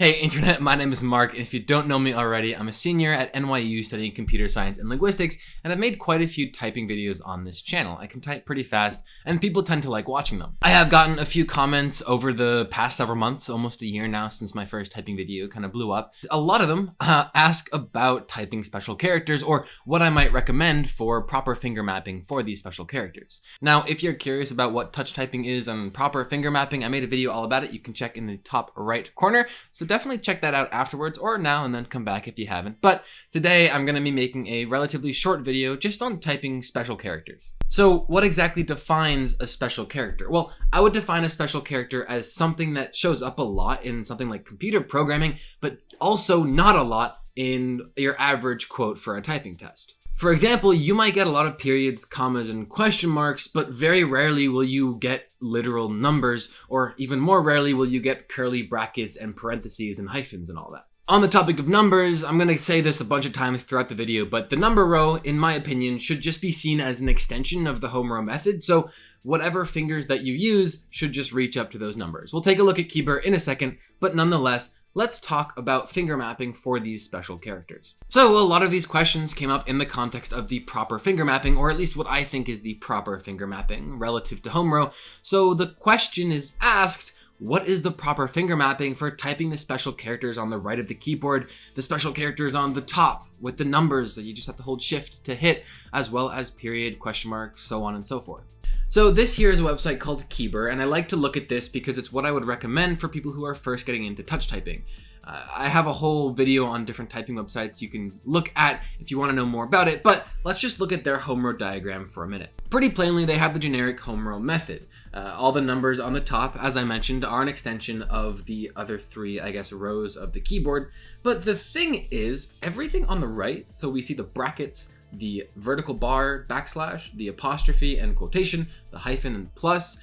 Hey internet, my name is Mark, and if you don't know me already, I'm a senior at NYU studying computer science and linguistics, and I've made quite a few typing videos on this channel. I can type pretty fast, and people tend to like watching them. I have gotten a few comments over the past several months, almost a year now since my first typing video kind of blew up. A lot of them uh, ask about typing special characters, or what I might recommend for proper finger mapping for these special characters. Now, if you're curious about what touch typing is and proper finger mapping, I made a video all about it. You can check in the top right corner, so definitely check that out afterwards or now and then come back if you haven't. But today I'm going to be making a relatively short video just on typing special characters. So what exactly defines a special character? Well, I would define a special character as something that shows up a lot in something like computer programming, but also not a lot in your average quote for a typing test. For example, you might get a lot of periods, commas, and question marks, but very rarely will you get literal numbers, or even more rarely will you get curly brackets and parentheses and hyphens and all that. On the topic of numbers, I'm going to say this a bunch of times throughout the video, but the number row, in my opinion, should just be seen as an extension of the home row method, so whatever fingers that you use should just reach up to those numbers. We'll take a look at Keybr in a second, but nonetheless, let's talk about finger mapping for these special characters. So a lot of these questions came up in the context of the proper finger mapping, or at least what I think is the proper finger mapping relative to home row. So the question is asked, what is the proper finger mapping for typing the special characters on the right of the keyboard, the special characters on the top with the numbers that you just have to hold shift to hit, as well as period, question mark, so on and so forth. So this here is a website called Keybr, and I like to look at this because it's what I would recommend for people who are first getting into touch typing. Uh, I have a whole video on different typing websites you can look at if you want to know more about it, but let's just look at their home row diagram for a minute. Pretty plainly, they have the generic home row method. Uh, all the numbers on the top, as I mentioned, are an extension of the other three, I guess, rows of the keyboard. But the thing is, everything on the right, so we see the brackets, the vertical bar, backslash, the apostrophe and quotation, the hyphen and plus,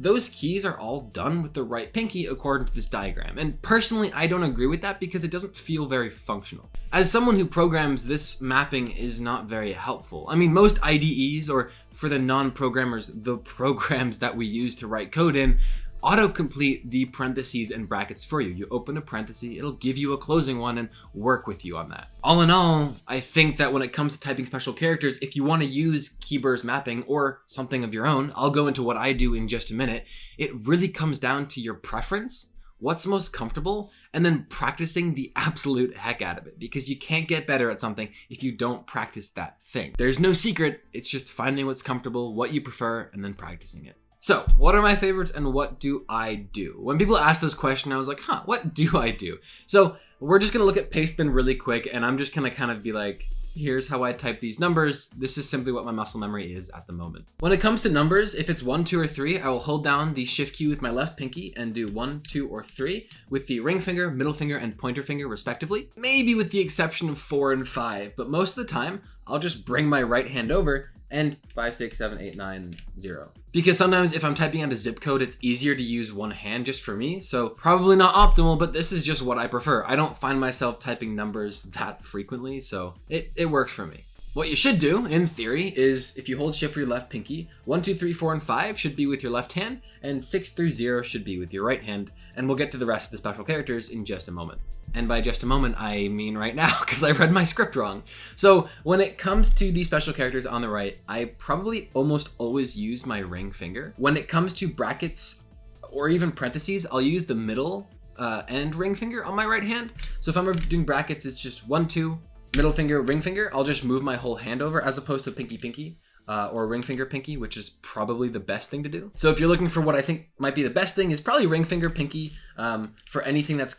those keys are all done with the right pinky according to this diagram. And personally, I don't agree with that because it doesn't feel very functional. As someone who programs, this mapping is not very helpful. I mean, most IDEs, or for the non-programmers, the programs that we use to write code in, autocomplete the parentheses and brackets for you. You open a parenthesis, it'll give you a closing one and work with you on that. All in all, I think that when it comes to typing special characters, if you want to use Keybr's mapping or something of your own, I'll go into what I do in just a minute, it really comes down to your preference what's most comfortable, and then practicing the absolute heck out of it because you can't get better at something if you don't practice that thing. There's no secret, it's just finding what's comfortable, what you prefer, and then practicing it. So, what are my favorites and what do I do? When people ask this question, I was like, huh, what do I do? So, we're just gonna look at Pastebin really quick and I'm just gonna kind of be like, here's how I type these numbers. This is simply what my muscle memory is at the moment. When it comes to numbers, if it's one, two, or three, I will hold down the shift key with my left pinky and do one, two, or three with the ring finger, middle finger, and pointer finger respectively. Maybe with the exception of four and five, but most of the time, I'll just bring my right hand over and 567890. Because sometimes if I'm typing out a zip code, it's easier to use one hand just for me. So probably not optimal, but this is just what I prefer. I don't find myself typing numbers that frequently, so it, it works for me. What you should do, in theory, is if you hold shift for your left pinky, 1, 2, 3, 4, and 5 should be with your left hand, and 6 through 0 should be with your right hand, and we'll get to the rest of the special characters in just a moment. And by just a moment, I mean right now, because I read my script wrong. So when it comes to the special characters on the right, I probably almost always use my ring finger. When it comes to brackets or even parentheses, I'll use the middle uh, and ring finger on my right hand. So if I'm doing brackets, it's just 1, 2, middle finger, ring finger, I'll just move my whole hand over as opposed to pinky pinky. Uh, or ring finger pinky, which is probably the best thing to do. So if you're looking for what I think might be the best thing is probably ring finger pinky um, for anything that's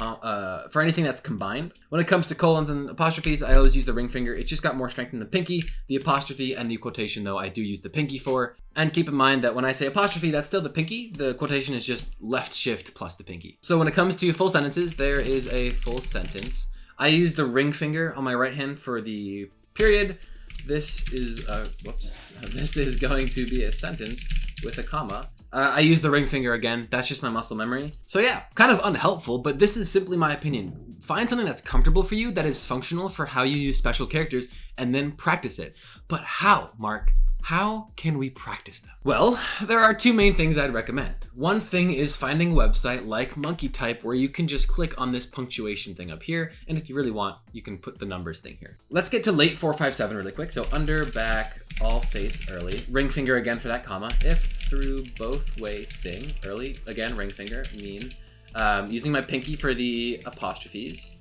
uh, for anything that's combined. When it comes to colons and apostrophes, I always use the ring finger. It just got more strength in the pinky. The apostrophe and the quotation, though, I do use the pinky for. And keep in mind that when I say apostrophe, that's still the pinky. The quotation is just left shift plus the pinky. So when it comes to full sentences, there is a full sentence. I use the ring finger on my right hand for the period. This is, uh, whoops, this is going to be a sentence with a comma. Uh, I use the ring finger again. That's just my muscle memory. So yeah, kind of unhelpful, but this is simply my opinion. Find something that's comfortable for you, that is functional for how you use special characters, and then practice it. But how, Mark? How can we practice them? Well, there are two main things I'd recommend. One thing is finding a website like Monkey Type where you can just click on this punctuation thing up here, and if you really want, you can put the numbers thing here. Let's get to late 457 really quick. So under, back, all face early. Ring finger again for that comma. If through both way thing, early, again, ring finger, mean. Um, using my pinky for the apostrophes.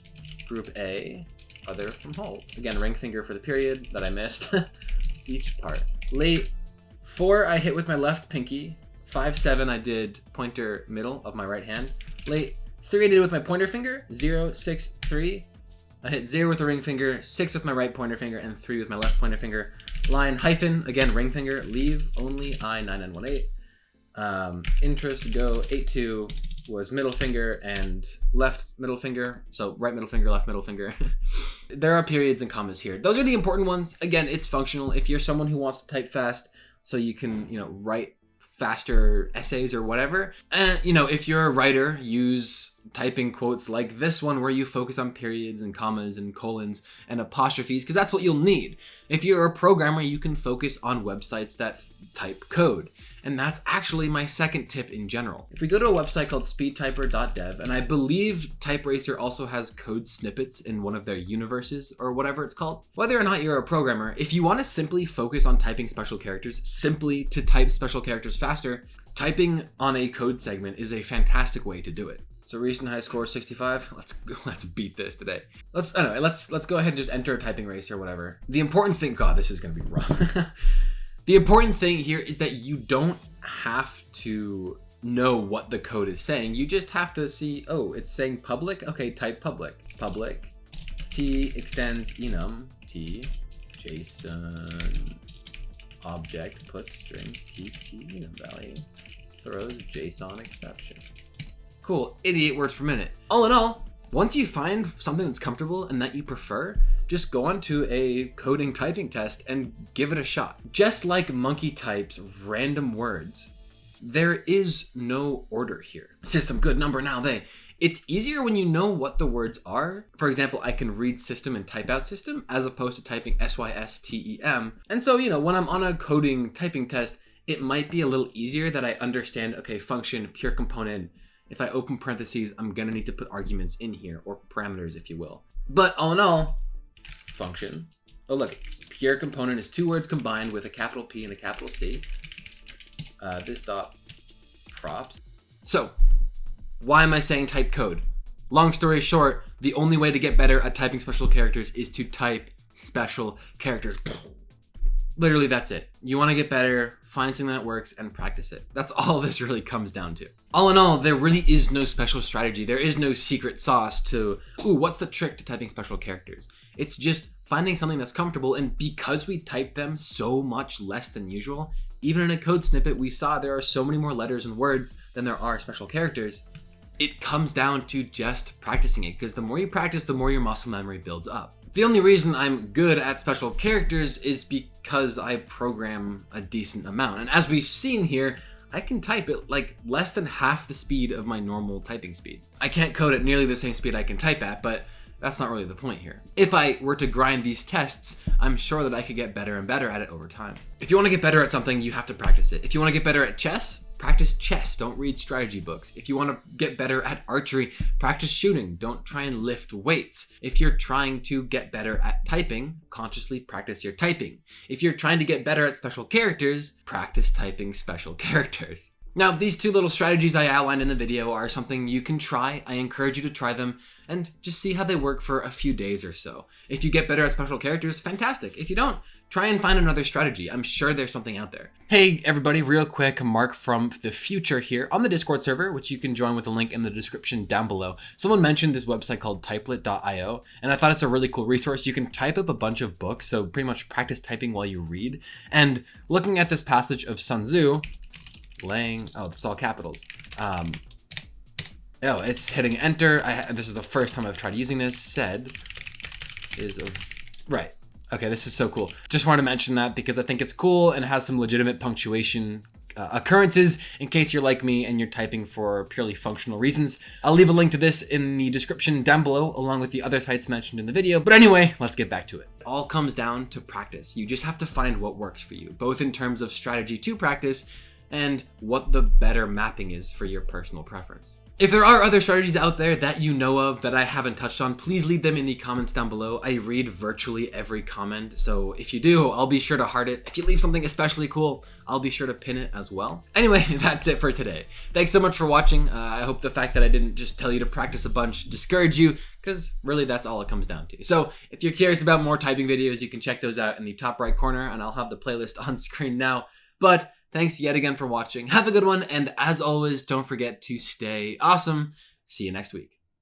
Group A, other from whole. Again, ring finger for the period that I missed. Each part. Late four, I hit with my left pinky. Five, seven, I did pointer middle of my right hand. Late three, I did with my pointer finger. Zero, six, three. I hit zero with the ring finger, six with my right pointer finger, and three with my left pointer finger. Line hyphen, again, ring finger. Leave only I 9918. Um, interest go 8 2 was middle finger and left middle finger. So right middle finger, left middle finger. there are periods and commas here. Those are the important ones. Again, it's functional. If you're someone who wants to type fast so you can, you know, write faster essays or whatever, and you know, if you're a writer, use typing quotes like this one where you focus on periods and commas and colons and apostrophes because that's what you'll need. If you're a programmer, you can focus on websites that type code. And that's actually my second tip in general. If we go to a website called speedtyper.dev, and I believe TypeRacer also has code snippets in one of their universes or whatever it's called. Whether or not you're a programmer, if you want to simply focus on typing special characters, simply to type special characters faster, typing on a code segment is a fantastic way to do it. So recent high score 65. Let's let's beat this today. Let's anyway, let's let's go ahead and just enter a typing race or whatever. The important thing, God, this is gonna be rough. The important thing here is that you don't have to know what the code is saying. You just have to see, oh, it's saying public. Okay, type public. Public. T extends enum. T JSON object put string T enum value throws JSON exception. Cool, 88 words per minute. All in all, once you find something that's comfortable and that you prefer, just go onto a coding typing test and give it a shot. Just like Monkey types random words, there is no order here. System, good number, now they. It's easier when you know what the words are. For example, I can read system and type out system as opposed to typing S-Y-S-T-E-M. And so, you know, when I'm on a coding typing test, it might be a little easier that I understand, okay, function, pure component, if I open parentheses, I'm gonna need to put arguments in here, or parameters, if you will. But all in all, function. Oh look, pure component is two words combined with a capital P and a capital C. Uh, this dot props. So, why am I saying type code? Long story short, the only way to get better at typing special characters is to type special characters. Literally, that's it. You want to get better, find something that works, and practice it. That's all this really comes down to. All in all, there really is no special strategy. There is no secret sauce to, ooh, what's the trick to typing special characters? It's just finding something that's comfortable, and because we type them so much less than usual, even in a code snippet, we saw there are so many more letters and words than there are special characters. It comes down to just practicing it, because the more you practice, the more your muscle memory builds up. The only reason I'm good at special characters is because I program a decent amount. And as we've seen here, I can type at like less than half the speed of my normal typing speed. I can't code at nearly the same speed I can type at, but that's not really the point here. If I were to grind these tests, I'm sure that I could get better and better at it over time. If you want to get better at something, you have to practice it. If you want to get better at chess, Practice chess, don't read strategy books. If you want to get better at archery, practice shooting, don't try and lift weights. If you're trying to get better at typing, consciously practice your typing. If you're trying to get better at special characters, practice typing special characters. Now, these two little strategies I outlined in the video are something you can try. I encourage you to try them and just see how they work for a few days or so. If you get better at special characters, fantastic. If you don't, try and find another strategy. I'm sure there's something out there. Hey everybody, real quick, Mark from the future here on the Discord server, which you can join with a link in the description down below. Someone mentioned this website called typelit.io, and I thought it's a really cool resource. You can type up a bunch of books, so pretty much practice typing while you read. And looking at this passage of Sun Tzu, laying, oh, it's all capitals. Um, oh, it's hitting enter. I, this is the first time I've tried using this. Said is of, right. Okay, this is so cool. Just wanted to mention that because I think it's cool and has some legitimate punctuation uh, occurrences in case you're like me and you're typing for purely functional reasons. I'll leave a link to this in the description down below along with the other sites mentioned in the video. But anyway, let's get back to it. It all comes down to practice. You just have to find what works for you, both in terms of strategy to practice and what the better mapping is for your personal preference. If there are other strategies out there that you know of that I haven't touched on, please leave them in the comments down below. I read virtually every comment, so if you do, I'll be sure to heart it. If you leave something especially cool, I'll be sure to pin it as well. Anyway, that's it for today. Thanks so much for watching. Uh, I hope the fact that I didn't just tell you to practice a bunch discourage you, because really that's all it comes down to. So if you're curious about more typing videos, you can check those out in the top right corner, and I'll have the playlist on screen now. But Thanks yet again for watching. Have a good one, and as always, don't forget to stay awesome. See you next week.